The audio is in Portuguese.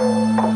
Música